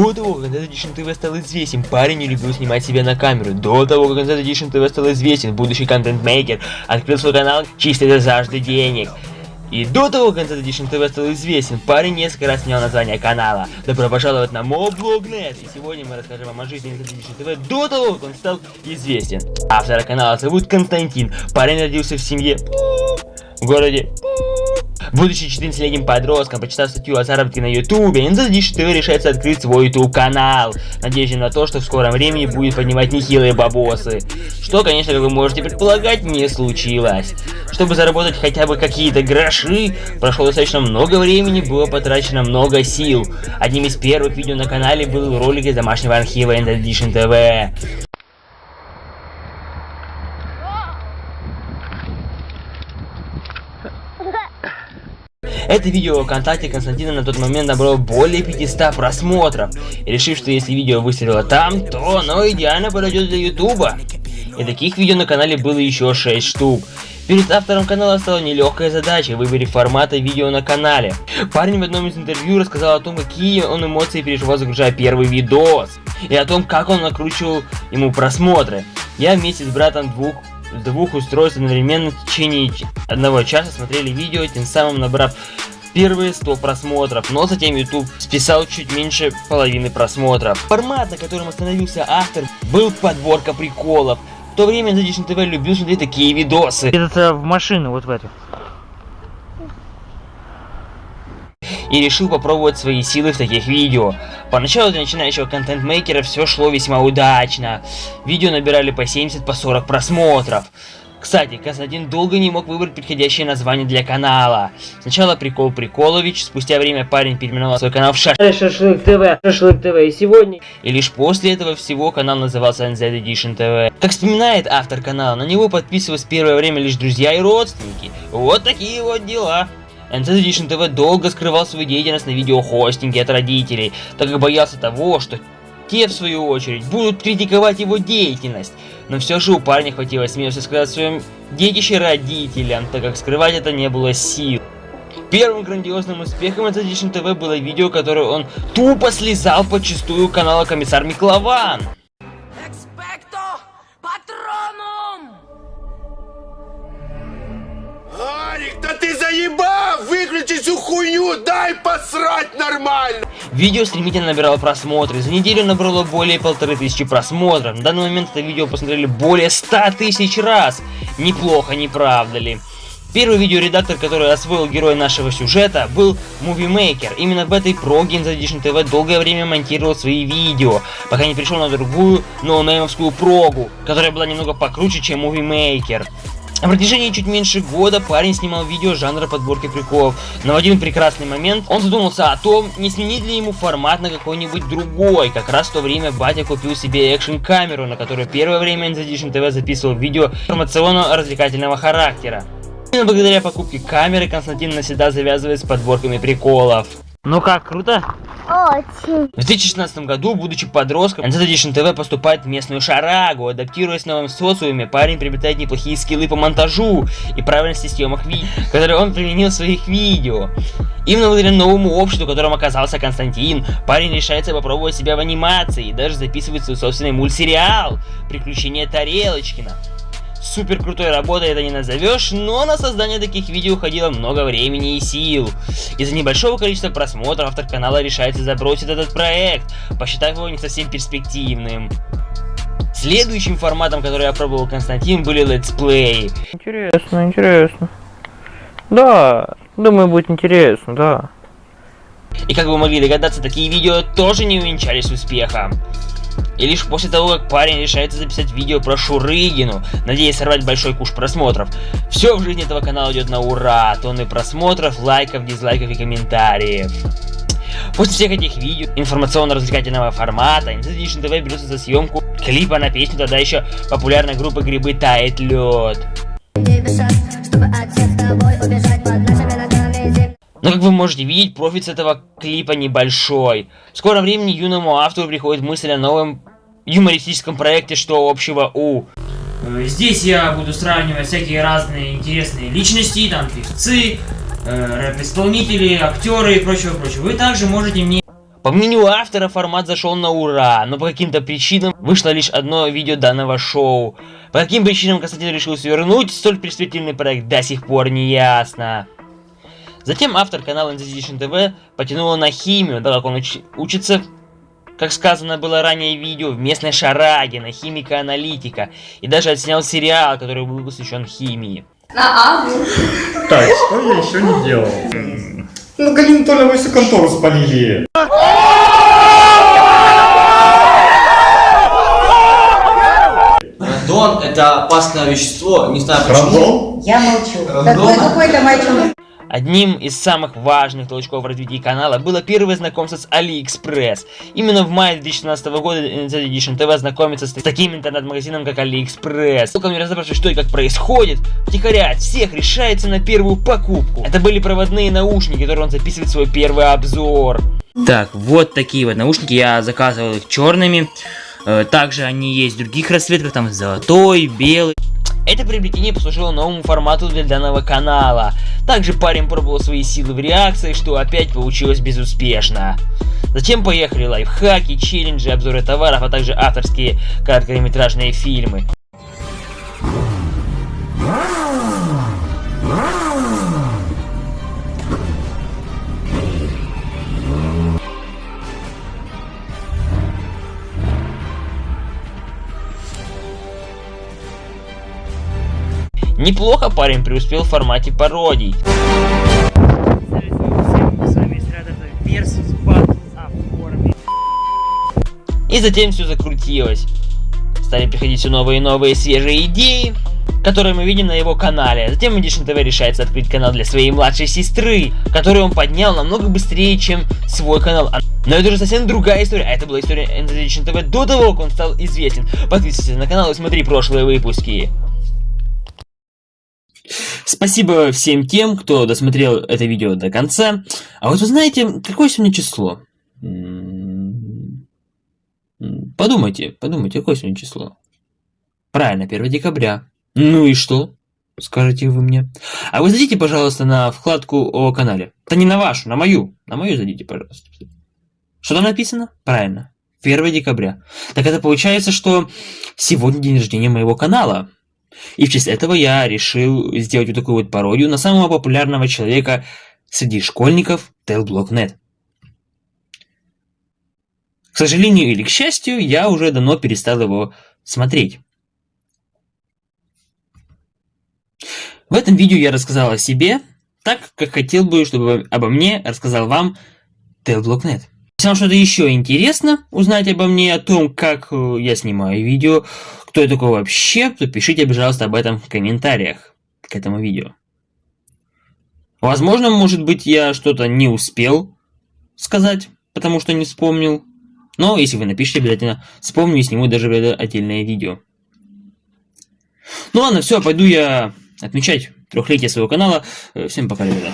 До того, как Content Edition TV стал известен, парень не любил снимать себя на камеру. До того, как Content Edition TV стал известен, будущий контент-мейкер открыл свой канал чисто для жажды денег. И до того, как Content Edition TV стал известен, парень несколько раз снял название канала. Добро пожаловать на Моблогнет! И сегодня мы расскажем вам о жизни Content Edition TV до того, как он стал известен. Автора канала зовут Константин. Парень родился в семье в городе Будучи 14-летним подростком, почитав статью о заработке на ютубе, NZD ТВ решается открыть свой ютуб канал. Надеюсь на то, что в скором времени будет поднимать нехилые бабосы. Что, конечно, как вы можете предполагать, не случилось. Чтобы заработать хотя бы какие-то гроши, прошло достаточно много времени, было потрачено много сил. Одним из первых видео на канале был ролик из домашнего архива NZD ТВ. Это видео ВКонтакте Константина на тот момент набрало более 500 просмотров. И решив, что если видео выстрелило там, то оно идеально подойдет для Ютуба. И таких видео на канале было еще 6 штук. Перед автором канала стала нелегкая задача выбрать форматы видео на канале. Парень в одном из интервью рассказал о том, какие он эмоции переживал, загружая первый видос. И о том, как он накручивал ему просмотры. Я вместе с братом двух двух устройств одновременно в течение одного часа смотрели видео, тем самым набрав первые 100 просмотров, но затем YouTube списал чуть меньше половины просмотров. Формат, на котором остановился автор, был подборка приколов. В то время Задишн ТВ любил смотреть такие видосы. Это в машину, вот в эту. и решил попробовать свои силы в таких видео. Поначалу для начинающего контент-мейкера все шло весьма удачно. Видео набирали по 70, по 40 просмотров. Кстати, Константин долго не мог выбрать подходящее название для канала. Сначала Прикол Приколович, спустя время парень переименовал свой канал в Шаш... Шашлык ТВ, Шашлык ТВ и сегодня... И лишь после этого всего канал назывался NZ Edition TV. Как вспоминает автор канала, на него подписывались первое время лишь друзья и родственники. Вот такие вот дела. NZ Edition TV долго скрывал свою деятельность на видеохостинге от родителей, так как боялся того, что те, в свою очередь, будут критиковать его деятельность. Но все же у парня хватило смелости сказать своем детище родителям, так как скрывать это не было сил. Первым грандиозным успехом NZ Edition TV было видео, которое он тупо слезал подчистую канала Комиссар Миклован. Всю хуйню, дай посрать нормально! Видео стремительно набирало просмотры. За неделю набрало более полторы тысячи просмотров. На данный момент это видео посмотрели более ста тысяч раз. Неплохо, не правда ли? Первый видеоредактор, который освоил героя нашего сюжета, был Movie Maker. Именно в этой проге Edition TV долгое время монтировал свои видео, пока не перешел на другую ноунеймовскую прогу, которая была немного покруче, чем Movie Maker. На протяжении чуть меньше года парень снимал видео жанра подборки приколов, но в один прекрасный момент он задумался о том, не сменить ли ему формат на какой-нибудь другой. Как раз в то время батя купил себе экшн-камеру, на которой первое время Edition TV записывал видео информационно-развлекательного характера. Именно благодаря покупке камеры Константин навсегда завязывает с подборками приколов. Ну как, круто? Очень. В 2016 году, будучи подростком, NZ Edition TV поступает в местную шарагу. Адаптируясь в новом социуме, парень приобретает неплохие скиллы по монтажу и правильности съемок видео, которые он применил в своих видео. Именно благодаря новому обществу, которым оказался Константин, парень решается попробовать себя в анимации и даже записывает свой собственный мультсериал «Приключения Тарелочкина». Супер крутой работой это не назовешь, но на создание таких видео уходило много времени и сил. Из-за небольшого количества просмотров автор канала решается забросить этот проект, посчитав его не совсем перспективным. Следующим форматом, который я пробовал Константин, были летсплеи. Интересно, интересно. Да, думаю, будет интересно, да. И как вы могли догадаться, такие видео тоже не увенчались успехом. И лишь после того, как парень решается записать видео про Шурыгину, надеясь сорвать большой куш просмотров. Все в жизни этого канала идет на ура, тонны просмотров, лайков, дизлайков и комментариев. После всех этих видео информационно-развлекательного формата Edition TV берется за съемку клипа на песню тогда еще популярной группы Грибы Тает Лед. Чтобы от всех тобой убежать но как вы можете видеть, профит с этого клипа небольшой. В скором времени юному автору приходит мысль о новом юмористическом проекте «Что общего у...» э, Здесь я буду сравнивать всякие разные интересные личности, там певцы, э, рэп-исполнители, актеры и прочего-прочего. Вы также можете мне По мнению автора, формат зашел на ура, но по каким-то причинам вышло лишь одно видео данного шоу. По каким причинам Константин решил свернуть столь перспективный проект, до сих пор не ясно. Затем автор канала Inquisition TV потянуло на химию, так как он уч- учится, как сказано было ранее в видео, в местной шараге на химика-аналитика. И даже отснял сериал, который был посвящен химии. На Аву. Так, что я еще не делал? Ну, Галину Толеву всю контору спалили. Радон это опасное вещество, не знаю почему. Радон? Я молчу. Какой какой-то мальчик. Одним из самых важных толчков в развитии канала было первое знакомство с AliExpress. Именно в мае 2017 года NZ Edition TV знакомится с таким интернет-магазином, как AliExpress. Только не разобравшись, что и как происходит, втихаря от всех решается на первую покупку. Это были проводные наушники, которые он записывает свой первый обзор. Так, вот такие вот наушники, я заказывал их черными. Э, Также они есть в других расцветках, там золотой, белый. Это приобретение послужило новому формату для данного канала. Также парень пробовал свои силы в реакции, что опять получилось безуспешно. Затем поехали лайфхаки, челленджи, обзоры товаров, а также авторские короткометражные фильмы. Неплохо парень преуспел в формате пародий. И затем все закрутилось. Стали приходить все новые и новые свежие идеи, которые мы видим на его канале. Затем Edition TV решается открыть канал для своей младшей сестры, который он поднял намного быстрее, чем свой канал. Но это уже совсем другая история. А это была история Edition TV до того, как он стал известен. Подписывайся на канал и смотри прошлые выпуски. Спасибо всем тем, кто досмотрел это видео до конца. А вот вы знаете, какое сегодня число? Подумайте, подумайте, какое сегодня число? Правильно, 1 декабря. Ну и что? Скажите вы мне. А вы зайдите, пожалуйста, на вкладку о канале. Да не на вашу, на мою. На мою зайдите, пожалуйста. Что там написано? Правильно. 1 декабря. Так это получается, что сегодня день рождения моего канала. И в честь этого я решил сделать вот такую вот пародию на самого популярного человека среди школьников Tailblock.net. К сожалению или к счастью, я уже давно перестал его смотреть. В этом видео я рассказал о себе, так как хотел бы, чтобы обо мне рассказал вам Tailblock.net. Если вам что-то еще интересно узнать обо мне, о том, как э, я снимаю видео, кто я такой вообще, то пишите, пожалуйста, об этом в комментариях к этому видео. Возможно, может быть, я что-то не успел сказать, потому что не вспомнил. Но если вы напишите, обязательно вспомню и сниму даже отдельное видео. Ну ладно, все, пойду я отмечать трехлетие своего канала. Э, Всем пока, ребята.